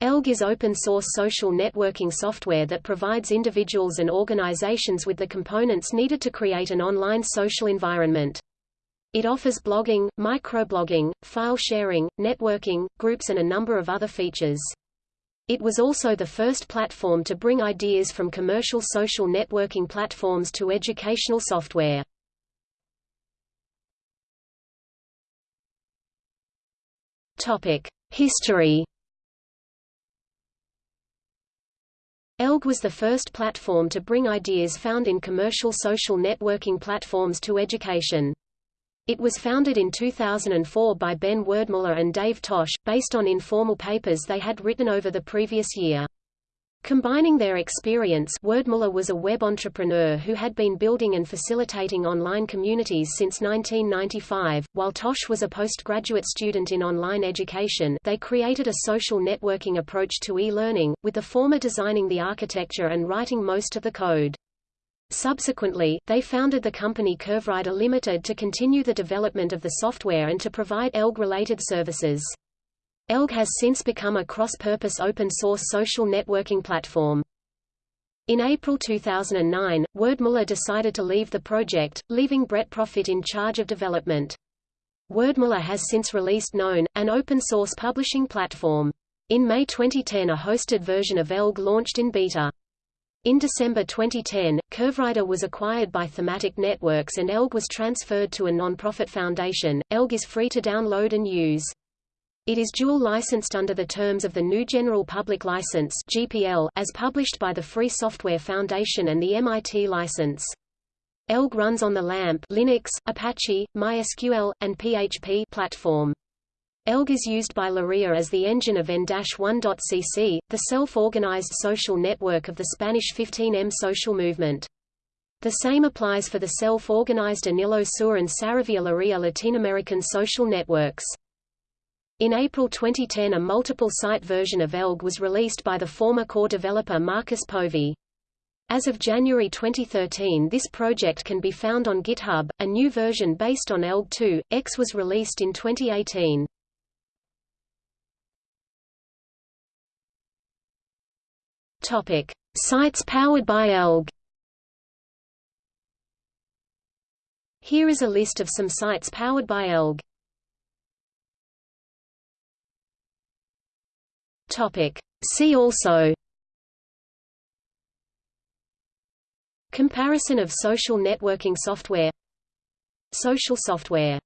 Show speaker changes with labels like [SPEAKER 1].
[SPEAKER 1] Elgg is open-source social networking software that provides individuals and organizations with the components needed to create an online social environment. It offers blogging, microblogging, file sharing, networking, groups and a number of other features. It was also the first platform to bring ideas from commercial social networking platforms to educational software. History Elgg was the first platform to bring ideas found in commercial social networking platforms to education. It was founded in 2004 by Ben Werdmuller and Dave Tosh, based on informal papers they had written over the previous year. Combining their experience Werdmuller was a web entrepreneur who had been building and facilitating online communities since 1995, while Tosh was a postgraduate student in online education they created a social networking approach to e-learning, with the former designing the architecture and writing most of the code. Subsequently, they founded the company CurveRider Limited to continue the development of the software and to provide Elgg-related services. Elgg has since become a cross-purpose open-source social networking platform. In April 2009, Werdmuller decided to leave the project, leaving Brett Profitt in charge of development. Werdmuller has since released Known, an open-source publishing platform. In May 2010 a hosted version of Elgg launched in beta. In December 2010, CurveRider was acquired by Thematic Networks and Elgg was transferred to a non-profit foundation. Elgg is free to download and use. It is dual licensed under the terms of the new General Public License (GPL) as published by the Free Software Foundation and the MIT license. Elgg runs on the LAMP Linux, Apache, MySQL, and PHP platform. Elgg is used by Lorea as the engine of N-1.cc, the self-organized social network of the Spanish 15M social movement. The same applies for the self-organized Anillo Sur and Saravia Lorea Latin American social networks. In April 2010 a multiple-site version of Elgg was released by the former core developer Marcus Povey. As of January 2013 this project can be found on GitHub. A new version based on Elgg 2, X was released in 2018. Topic: Sites powered by Elgg. Here is a list of some sites powered by Elgg. Topic. See also. Comparison of social networking software. Social software